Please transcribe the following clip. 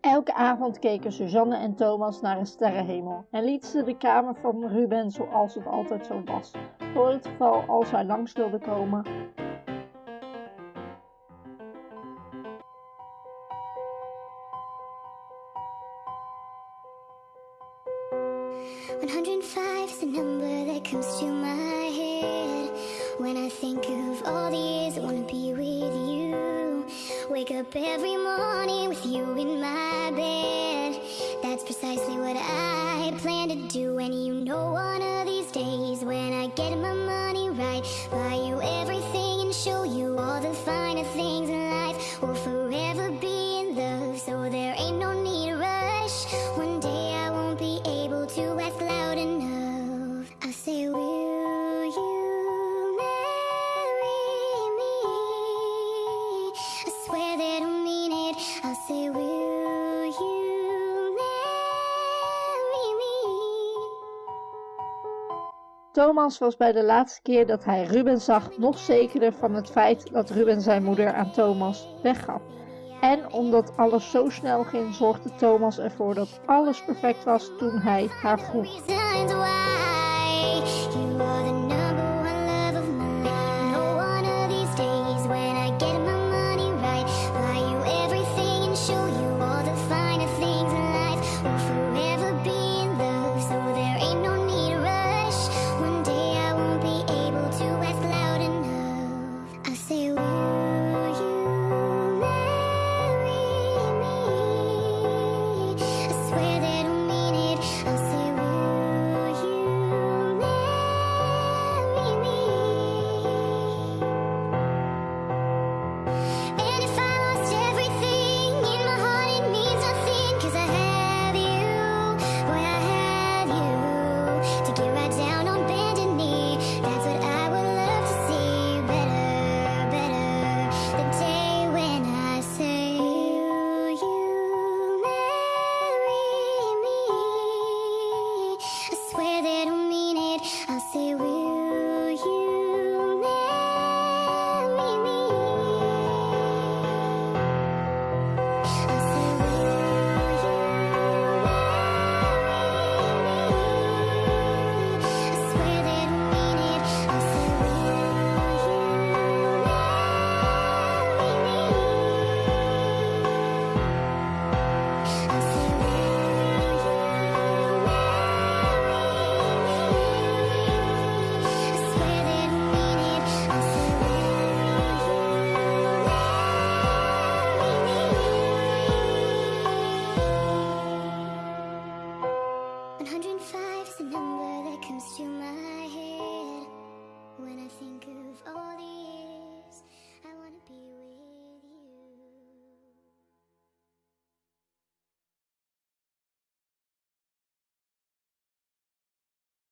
Elke avond keken Suzanne en Thomas naar een sterrenhemel en lieten ze de kamer van Ruben zoals het altijd zo was, voor het geval als hij langs wilde komen. is the number that comes to my head When I think of all the years Wake up every morning with you in my bed. That's precisely what I plan to do And you know one of these days when I get my money right Buy you everything and show you all the finer things in life. We'll forever be in love so there ain't no need to rush. One day I won't be able to ask loud enough. I say will Thomas was bij de laatste keer dat hij Ruben zag nog zekerder van het feit dat Ruben zijn moeder aan Thomas weggaf. En omdat alles zo snel ging, zorgde Thomas ervoor dat alles perfect was toen hij haar vroeg. Oh. perder un think of all the